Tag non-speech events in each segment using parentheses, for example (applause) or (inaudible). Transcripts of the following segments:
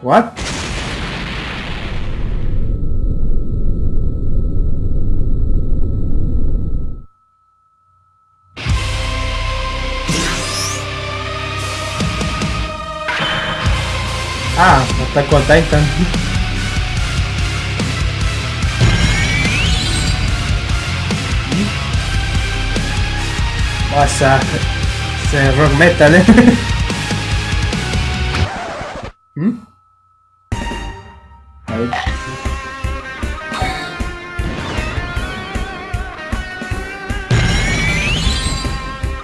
What? Ah, Attack on Titan. Se rock metal, eh. (laughs) A ver.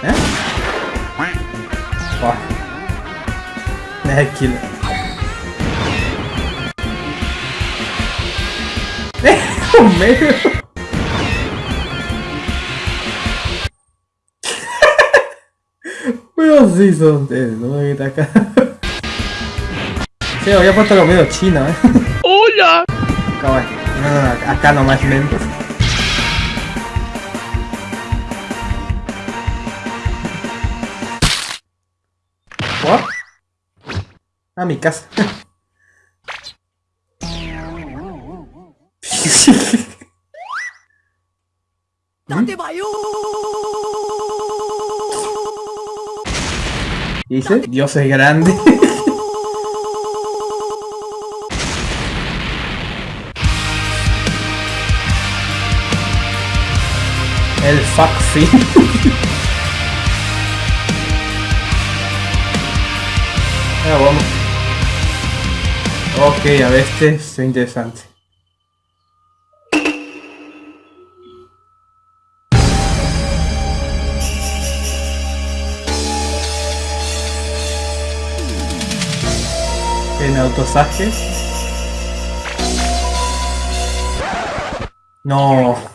¿Eh? Buah. Ne kill. medio. Pero sí son ustedes, no me quita acá. Sí, había puesto lo medio chino, eh. ¡Hola! Kawaii. No, no, no, acá nomás lento. ¿What? Ah, mi casa. (laughs) Dice, Dios es grande. (laughs) El fuck sí. (laughs) ah, vamos. Ok, a ver, este es interesante. En autosaje. No.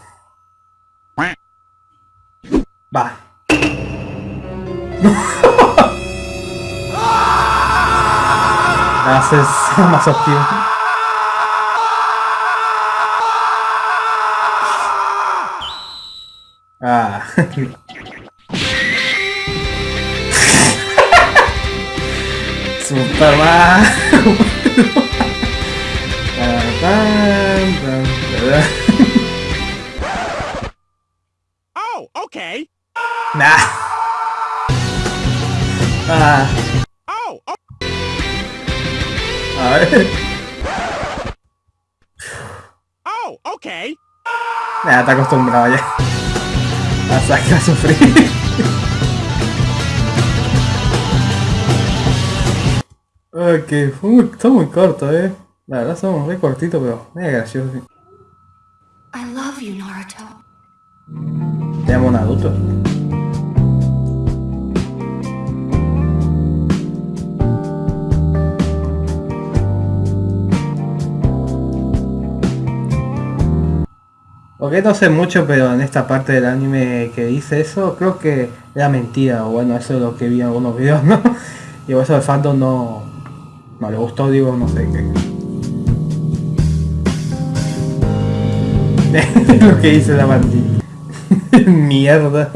Va. No. Haces más optivo. Ah. (laughs) Superman. (laughs) Oh, okay. Nah. Ah. Oh, oh, A ver. oh, okay. Nah, está acostumbrado ya. A sacar a sufrir. Ok, fue muy, está muy corto, eh. La verdad somos re cortitos, pero es gracioso. sí. I love you, Naruto. Te llamo un Ok, no sé mucho, pero en esta parte del anime que dice eso, creo que era mentira, o bueno, eso es lo que vi en algunos videos, (laughs) ¿no? Y por eso el fandom no, no le gustó, digo, no sé qué. (laughs) lo que dice la bandita. (laughs) Mierda.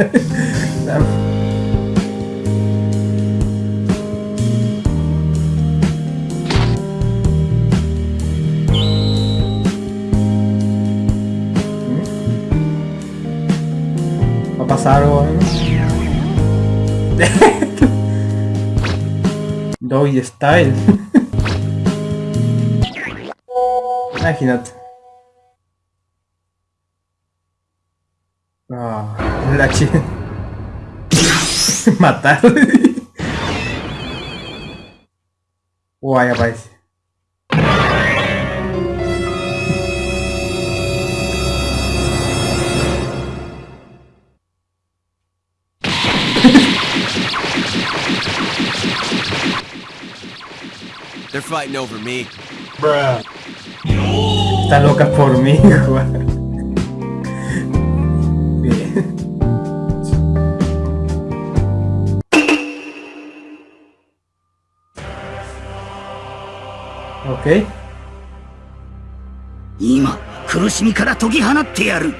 (laughs) Doggy Style. Imagínate. Ah, la (laughs) chica. Matar. (laughs) Guay, aparece. They're fighting over me. Está loca por mí. Bien. Ok. 今苦しみから解き放ってやる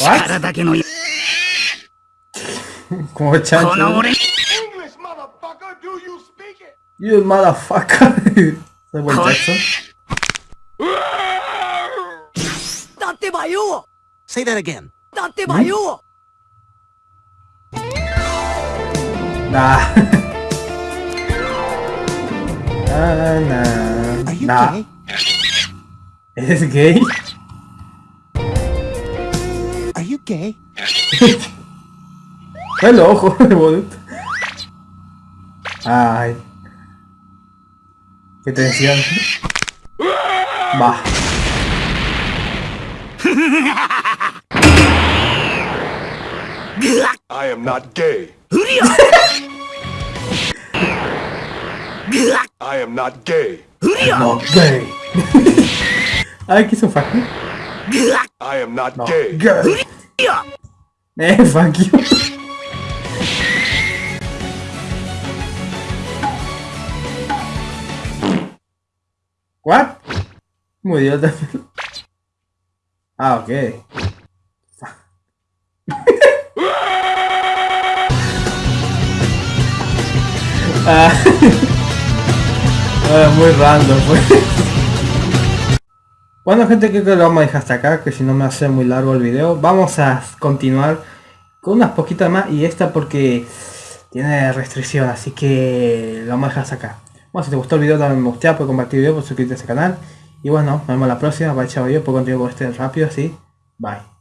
What? 力だけの.この俺 You motherfucker! (laughs) Samuel Jackson. Say that again. Dante Hmm? Nah. nah, (laughs) nah. Are you nah. gay? (laughs) Is gay? Are you gay? Hello, joder, Ay. que te decían. Va. I am not gay. (laughs) I am not gay. I'm not gay. Ai, que isso I am not no. gay. gay. (laughs) eh, fuck you. What? Murió también. Ah, ok. ah. Ah, muy random fue. Bueno gente creo que lo vamos a dejar hasta acá, que si no me hace muy largo el video. Vamos a continuar con unas poquitas más y esta porque tiene restricción, así que lo vamos a dejar hasta acá. Bueno, si te gustó el video dale me gusta, puedes compartir el video, puedes suscribirte a este canal. Y bueno, nos vemos la próxima, bye chao yo, puedo continuar con este rápido así. Bye.